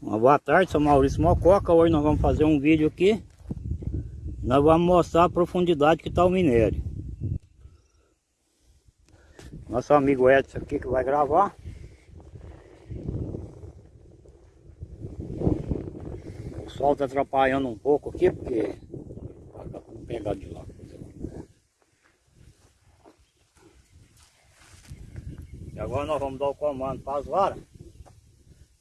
Uma boa tarde, sou Maurício Mococa. Hoje nós vamos fazer um vídeo aqui. Nós vamos mostrar a profundidade que está o minério. Nosso amigo Edson aqui que vai gravar. O sol está atrapalhando um pouco aqui, porque... Vou pegar de lá. E agora nós vamos dar o comando para as varas.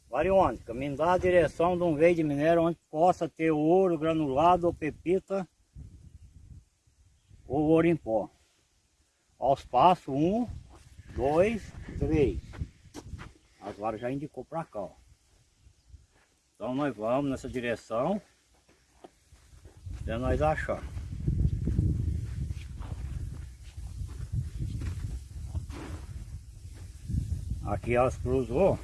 Variônica, me dá a direção de um veio de minério onde possa ter ouro granulado ou pepita ou ouro em pó. Aos passos, um, dois, três. As varas já indicou para cá, ó. Então nós vamos nessa direção até nós achar. Aqui elas cruzou.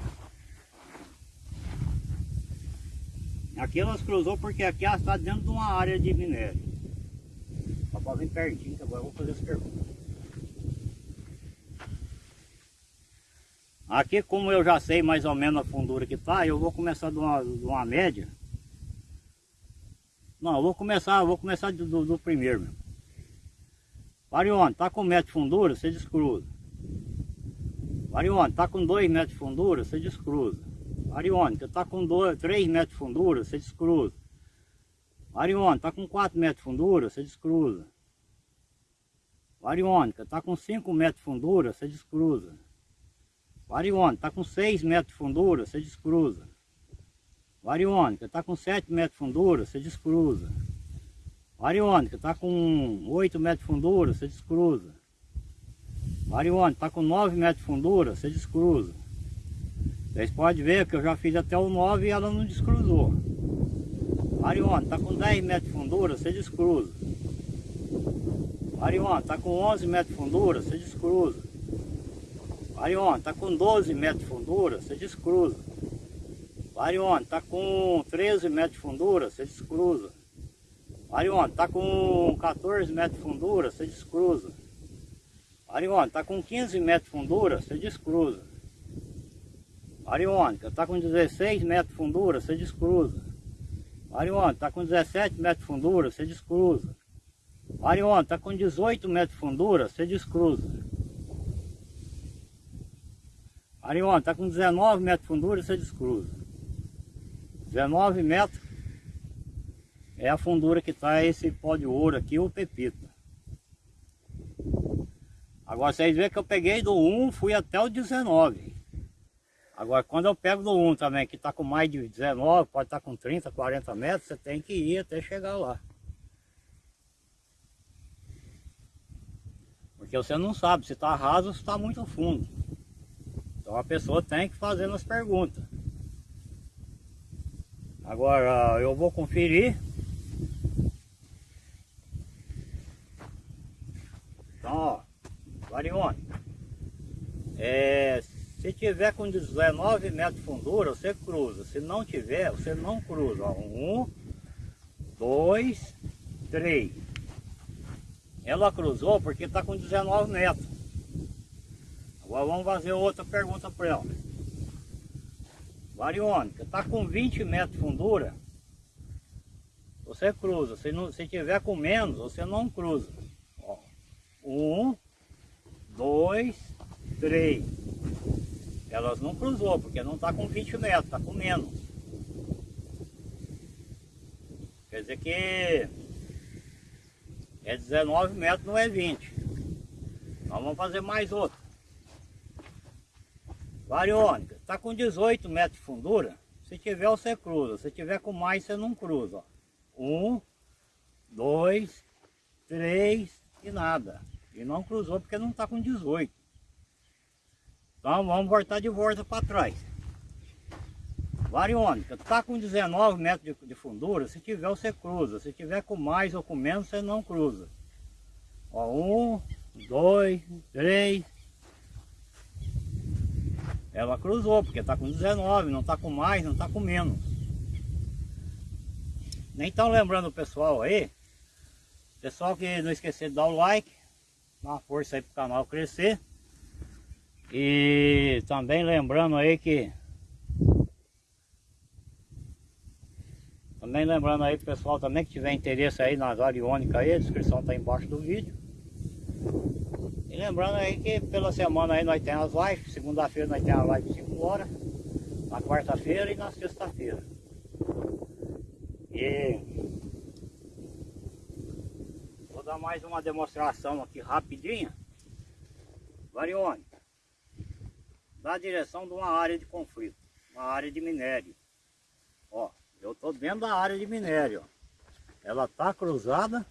Aqui elas cruzou porque aqui elas está dentro de uma área de minério. Só para pertinho, que agora eu vou fazer as perguntas. Aqui como eu já sei mais ou menos a fundura que está, eu vou começar de uma, de uma média. Não, eu vou começar, eu vou começar do, do, do primeiro mesmo. Varione, tá com metro de fundura, você descruza. Varione, tá com 2 metros de fundura, você descruza. Ariônica, está com 3 metros de fundura, você descruza. Ariônica, está com 4 metros de fundura, você descruza. Variônica, está com 5 metros de fundura, você descruza. Variônica, está com 6 metros de fundura, você descruza. Variônica, está com 7 metros de fundura, você descruza. Variônica, está com 8 metros de fundura, você descruza. Variônica, está com 9 metros de fundura, você descruza. Vocês podem ver que eu já fiz até o 9 e ela não descruzou. Mariona, está com 10 metros de fundura, você descruza. Mariona, está com 11 metros de fundura, você descruza. Mariona, está com 12 metros de fundura, você descruza. Mariona, está com 13 metros de fundura, você descruza. Mariona, está com 14 metros de fundura, você descruza. Mariona, está com 15 metros de fundura, você descruza. Ariônica, está com 16 metros de fundura, você descruza. Ariônica, está com 17 metros de fundura, você descruza. Ariônica, está com 18 metros de fundura, você descruza. Ariônica, está com 19 metros de fundura, você descruza. 19 metros é a fundura que está esse pó de ouro aqui, o pepita. Agora vocês veem que eu peguei do 1, fui até o 19. Agora, quando eu pego do 1 também, que está com mais de 19, pode estar tá com 30, 40 metros, você tem que ir até chegar lá. Porque você não sabe se está raso ou se está muito fundo. Então a pessoa tem que fazer as perguntas. Agora eu vou conferir. Então, ó, Varione. É, se tiver com 19 metros de fundura, você cruza. Se não tiver, você não cruza. Um, dois, três. Ela cruzou porque está com 19 metros. Agora vamos fazer outra pergunta para ela. Variônica, está com 20 metros de fundura, você cruza. Se, não, se tiver com menos, você não cruza. Ó, um, dois, três. Elas não cruzou, porque não está com 20 metros, está com menos. Quer dizer que é 19 metros, não é 20. Nós vamos fazer mais outro. Variônica, está com 18 metros de fundura. Se tiver, você cruza. Se tiver com mais, você não cruza. Ó. Um, dois, três e nada. E não cruzou porque não está com 18. Então vamos voltar de volta para trás. Variônica, está com 19 metros de, de, fundura, se tiver você cruza, se tiver com mais ou com menos você não cruza. Ó, um, dois, três. Ela cruzou, porque está com 19, não está com mais, não está com menos. Nem estão lembrando o pessoal aí, Pessoal que não esquecer de dar o like, dar uma força aí pro canal crescer. E também lembrando aí que Também lembrando aí pessoal também que tiver interesse aí nas ariônicas aí, a descrição tá embaixo do vídeo. E lembrando aí que pela semana aí nós temos as lives, segunda-feira nós temos a live de 5 horas, na quarta-feira e na sexta-feira. E dar mais uma demonstração aqui rapidinha. Variônica. Da direção de uma área de conflito, uma área de minério. Ó, eu estou dentro da área de minério. Ela está cruzada.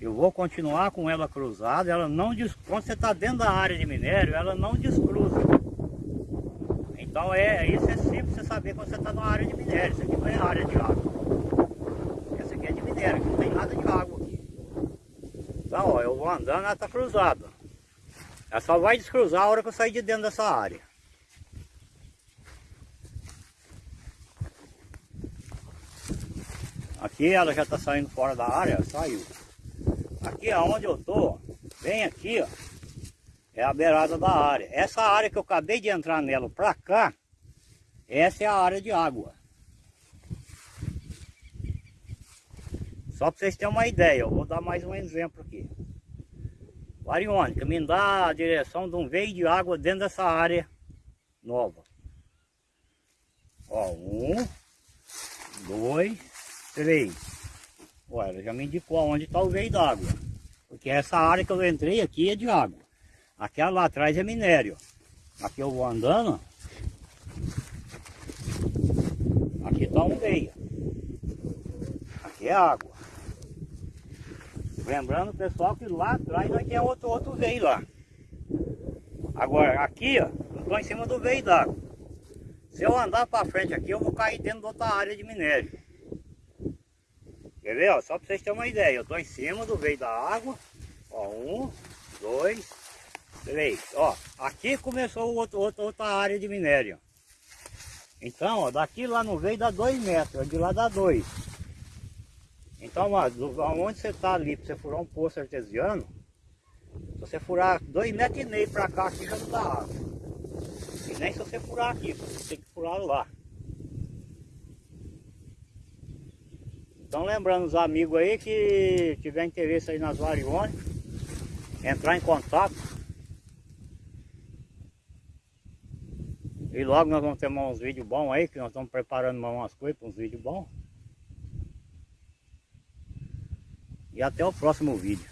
Eu vou continuar com ela cruzada. Ela não quando você está dentro da área de minério, ela não descruza. Então é isso é simples você saber quando você está na área de minério. Isso aqui não é área de água. Essa aqui é de minério, não tem nada de água Então, ó, eu vou andando, ela está cruzada. Ela só vai descruzar a hora que eu sair de dentro dessa área. Aqui ela já está saindo fora da área, saiu. Aqui aonde eu tô, bem aqui, ó, é a beirada da área. Essa área que eu acabei de entrar nela para cá, essa é a área de água. Só para vocês terem uma ideia, eu vou dar mais um exemplo aqui. Variônica, me dá a direção de um veio de água dentro dessa área nova. Ó, um, dois, três. Olha, ela já me indicou onde está o veio d'água. Porque essa área que eu entrei aqui é de água. Aquela lá atrás é minério. Aqui eu vou andando. Aqui está um veio. Aqui é água. Lembrando, pessoal, que lá atrás nós tem outro, outro veio lá. Agora, aqui, ó, eu estou em cima do veio d'água. Se eu andar para frente aqui, eu vou cair dentro de outra área de minério. Quer ver, ó? Só para vocês terem uma ideia. Eu estou em cima do veio da água. Ó, um, dois, três. Ó, aqui começou outro, outro, outra área de minério. Então, ó, daqui lá no veio dá dois metros, de lá dá dois. Então, ó, onde você está ali, para você furar um poço artesiano, se você furar dois metros e meio para cá, aqui já não dá água. E nem se você furar aqui, você tem que furar lá. Então lembrando os amigos aí que tiver interesse aí nas variônicas, entrar em contato. E logo nós vamos ter uns vídeos bons aí, que nós estamos preparando umas coisas para uns vídeos bons. E até o próximo vídeo.